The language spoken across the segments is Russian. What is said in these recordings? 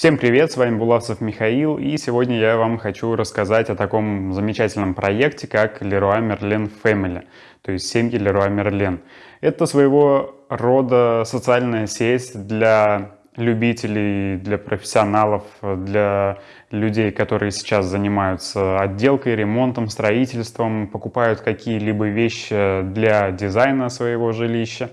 Всем привет, с вами Булавцев Михаил, и сегодня я вам хочу рассказать о таком замечательном проекте, как Leroy Merlin Family, то есть семьи Leroy Merlin. Это своего рода социальная сеть для любителей, для профессионалов, для людей, которые сейчас занимаются отделкой, ремонтом, строительством, покупают какие-либо вещи для дизайна своего жилища.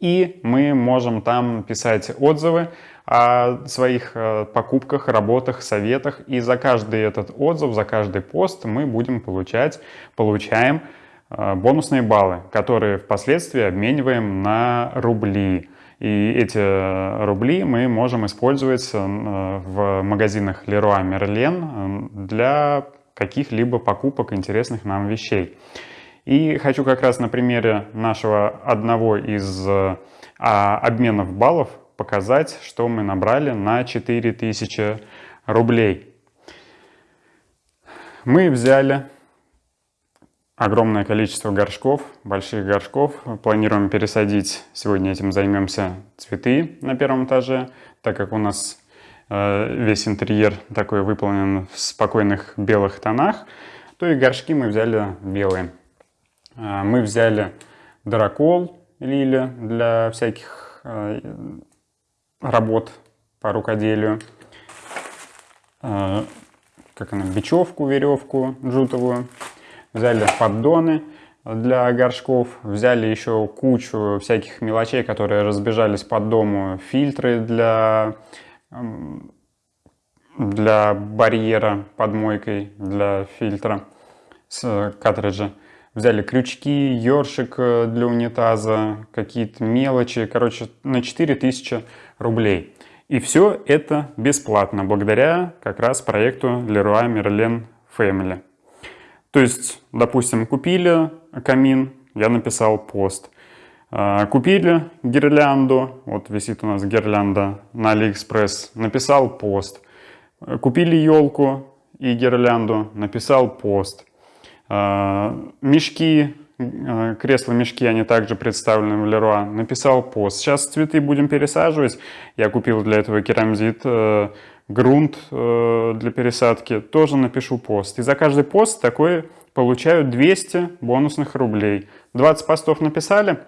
И мы можем там писать отзывы о своих э, покупках, работах, советах. И за каждый этот отзыв, за каждый пост мы будем получать, получаем э, бонусные баллы, которые впоследствии обмениваем на рубли. И эти рубли мы можем использовать э, в магазинах Leroy Merlin для каких-либо покупок интересных нам вещей. И хочу как раз на примере нашего одного из а, обменов баллов показать, что мы набрали на 4000 рублей. Мы взяли огромное количество горшков, больших горшков. Планируем пересадить, сегодня этим займемся, цветы на первом этаже, так как у нас э, весь интерьер такой выполнен в спокойных белых тонах, то и горшки мы взяли белые. А, мы взяли дракол лили для всяких а, работ по рукоделию. А, как она, бечевку, веревку джутовую. Взяли поддоны для горшков. Взяли еще кучу всяких мелочей, которые разбежались по дому. Фильтры для, для барьера под мойкой, для фильтра с картриджа. Взяли крючки, ёршик э, для унитаза, какие-то мелочи. Короче, на 4000 рублей. И все это бесплатно, благодаря как раз проекту Leroy Merlin Family. То есть, допустим, купили камин, я написал пост. А, купили гирлянду, вот висит у нас гирлянда на Алиэкспресс, написал пост. Купили елку и гирлянду, написал пост. А, мешки, а, кресла-мешки, они также представлены в Леруа. Написал пост. Сейчас цветы будем пересаживать. Я купил для этого керамзит, э, грунт э, для пересадки. Тоже напишу пост. И за каждый пост такой получаю 200 бонусных рублей. 20 постов написали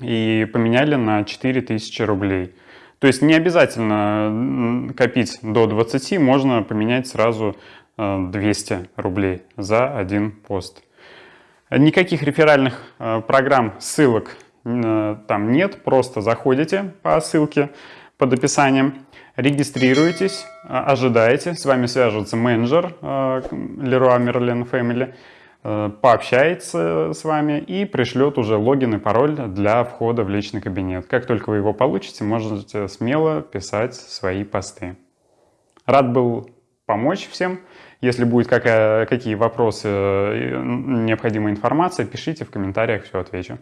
и поменяли на 4000 рублей. То есть не обязательно копить до 20, можно поменять сразу 200 рублей за один пост. Никаких реферальных э, программ, ссылок э, там нет, просто заходите по ссылке под описанием, регистрируетесь, э, ожидаете, с вами свяжется менеджер Leroy Merlin Family, пообщается с вами и пришлет уже логин и пароль для входа в личный кабинет. Как только вы его получите, можете смело писать свои посты. Рад был помочь всем. Если будет какая, какие вопросы, необходимая информация, пишите в комментариях, все отвечу.